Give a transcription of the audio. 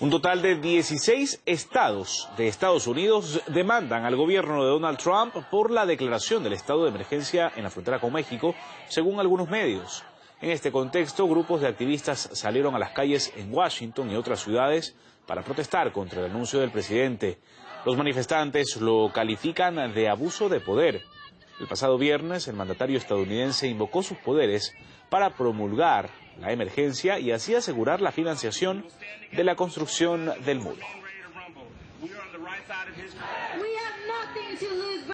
Un total de 16 estados de Estados Unidos demandan al gobierno de Donald Trump por la declaración del estado de emergencia en la frontera con México, según algunos medios. En este contexto, grupos de activistas salieron a las calles en Washington y otras ciudades para protestar contra el anuncio del presidente. Los manifestantes lo califican de abuso de poder. El pasado viernes, el mandatario estadounidense invocó sus poderes para promulgar la emergencia y así asegurar la financiación de la construcción del muro.